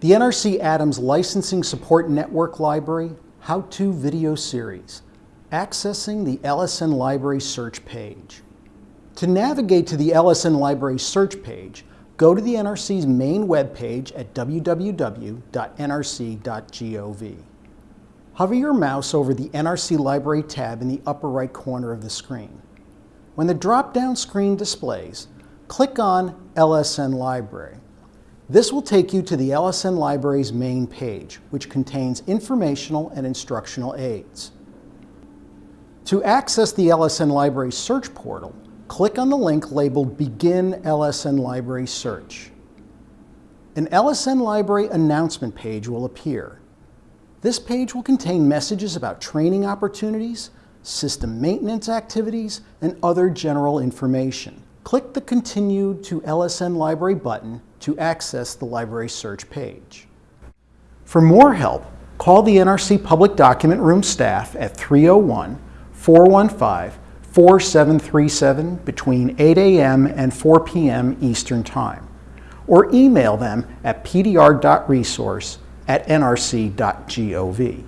The NRC Adams Licensing Support Network Library How-To Video Series, accessing the LSN Library search page. To navigate to the LSN Library search page, go to the NRC's main webpage at www.nrc.gov. Hover your mouse over the NRC Library tab in the upper right corner of the screen. When the drop-down screen displays, click on LSN Library. This will take you to the LSN Library's main page, which contains informational and instructional aids. To access the LSN Library search portal, click on the link labeled Begin LSN Library Search. An LSN Library announcement page will appear. This page will contain messages about training opportunities, system maintenance activities, and other general information. Click the Continue to LSN Library button to access the library search page. For more help, call the NRC Public Document Room staff at 301 415 4737 between 8 a.m. and 4 p.m. Eastern Time, or email them at pdr.resource at nrc.gov.